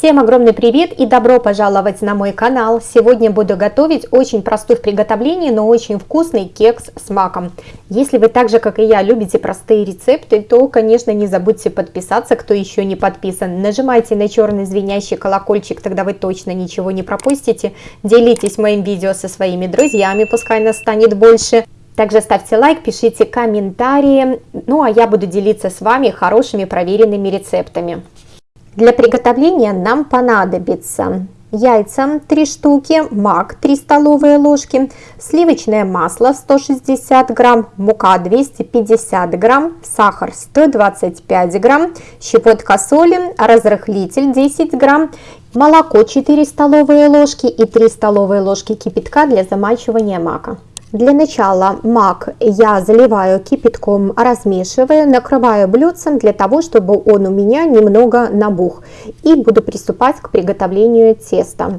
Всем огромный привет и добро пожаловать на мой канал. Сегодня буду готовить очень простой в приготовлении, но очень вкусный кекс с маком. Если вы так же, как и я, любите простые рецепты, то, конечно, не забудьте подписаться, кто еще не подписан. Нажимайте на черный звенящий колокольчик, тогда вы точно ничего не пропустите. Делитесь моим видео со своими друзьями, пускай нас станет больше. Также ставьте лайк, пишите комментарии, ну а я буду делиться с вами хорошими проверенными рецептами. Для приготовления нам понадобится яйца 3 штуки, мак 3 столовые ложки, сливочное масло 160 грамм, мука 250 грамм, сахар 125 грамм, щепотка соли, разрыхлитель 10 грамм, молоко 4 столовые ложки и 3 столовые ложки кипятка для замачивания мака. Для начала мак я заливаю кипятком, размешиваю, накрываю блюдцем для того, чтобы он у меня немного набух. И буду приступать к приготовлению теста.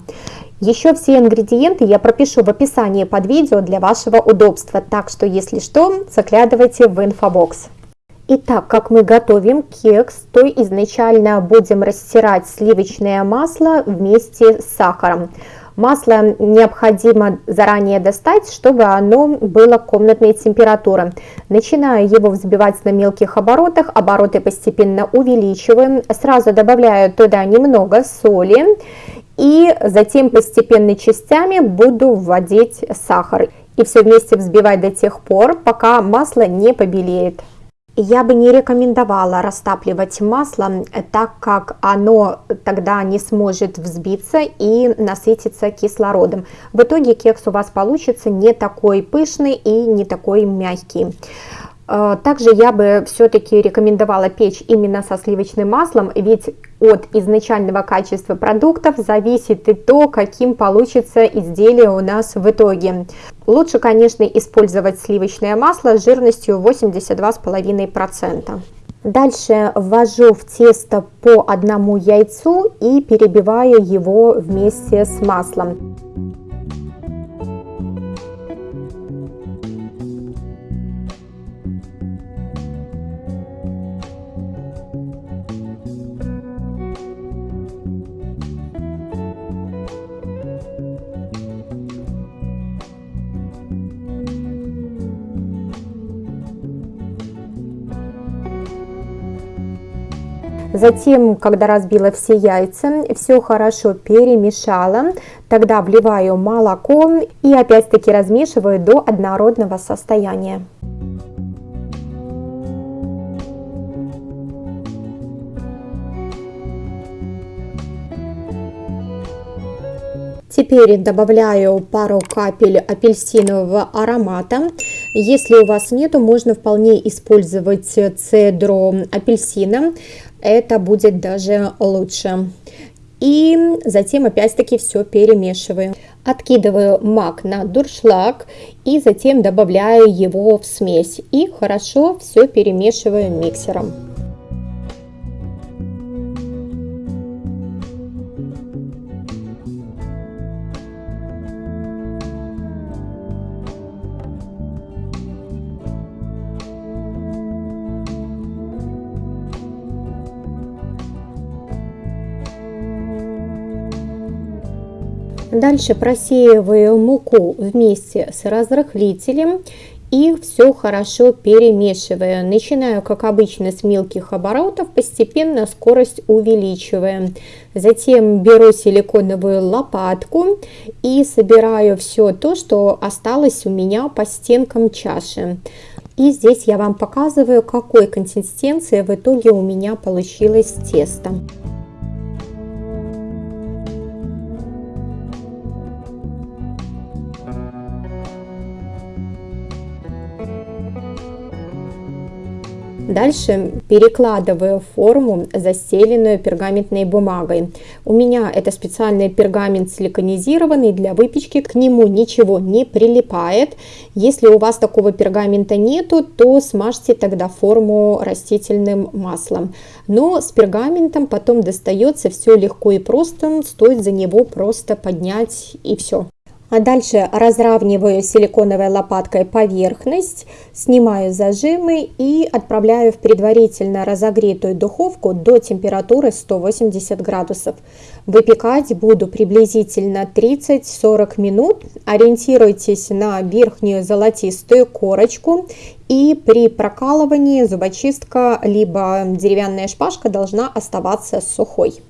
Еще все ингредиенты я пропишу в описании под видео для вашего удобства, так что если что, заглядывайте в инфобокс. Итак, как мы готовим кекс, то изначально будем растирать сливочное масло вместе с сахаром. Масло необходимо заранее достать, чтобы оно было комнатной температуры. Начинаю его взбивать на мелких оборотах, обороты постепенно увеличиваем. Сразу добавляю туда немного соли и затем постепенно частями буду вводить сахар. И все вместе взбивать до тех пор, пока масло не побелеет. Я бы не рекомендовала растапливать масло, так как оно тогда не сможет взбиться и насытиться кислородом. В итоге кекс у вас получится не такой пышный и не такой мягкий. Э, также я бы все-таки рекомендовала печь именно со сливочным маслом, ведь от изначального качества продуктов зависит и то, каким получится изделие у нас в итоге. Лучше, конечно, использовать сливочное масло с жирностью 82,5%. Дальше ввожу в тесто по одному яйцу и перебиваю его вместе с маслом. Затем, когда разбила все яйца, все хорошо перемешала, тогда вливаю молоко и опять-таки размешиваю до однородного состояния. Теперь добавляю пару капель апельсинового аромата. Если у вас нету, можно вполне использовать цедру апельсина это будет даже лучше. И затем опять-таки все перемешиваю. Откидываю мак на дуршлаг и затем добавляю его в смесь. И хорошо все перемешиваю миксером. Дальше просеиваю муку вместе с разрыхлителем и все хорошо перемешиваю. Начинаю, как обычно, с мелких оборотов, постепенно скорость увеличивая. Затем беру силиконовую лопатку и собираю все то, что осталось у меня по стенкам чаши. И здесь я вам показываю, какой консистенции в итоге у меня получилось тесто. Дальше перекладываю форму, застеленную пергаментной бумагой. У меня это специальный пергамент силиконизированный для выпечки, к нему ничего не прилипает. Если у вас такого пергамента нету, то смажьте тогда форму растительным маслом. Но с пергаментом потом достается все легко и просто, стоит за него просто поднять и все. А дальше разравниваю силиконовой лопаткой поверхность, снимаю зажимы и отправляю в предварительно разогретую духовку до температуры 180 градусов. Выпекать буду приблизительно 30-40 минут. Ориентируйтесь на верхнюю золотистую корочку и при прокалывании зубочистка либо деревянная шпажка должна оставаться сухой.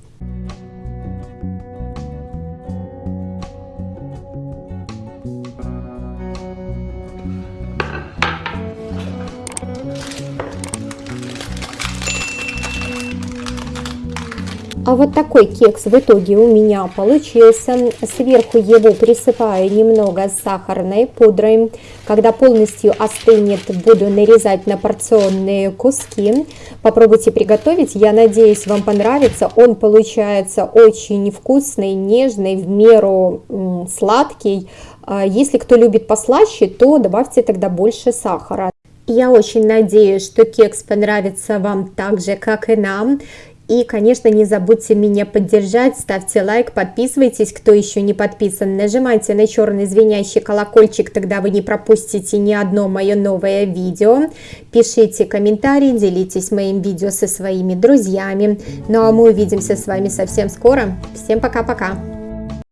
А вот такой кекс в итоге у меня получился. Сверху его присыпаю немного сахарной пудрой. Когда полностью остынет, буду нарезать на порционные куски. Попробуйте приготовить, я надеюсь, вам понравится. Он получается очень вкусный, нежный, в меру сладкий. А если кто любит послаще, то добавьте тогда больше сахара. Я очень надеюсь, что кекс понравится вам так же, как и нам. И, конечно, не забудьте меня поддержать, ставьте лайк, подписывайтесь, кто еще не подписан, нажимайте на черный звенящий колокольчик, тогда вы не пропустите ни одно мое новое видео. Пишите комментарии, делитесь моим видео со своими друзьями. Ну а мы увидимся с вами совсем скоро. Всем пока-пока!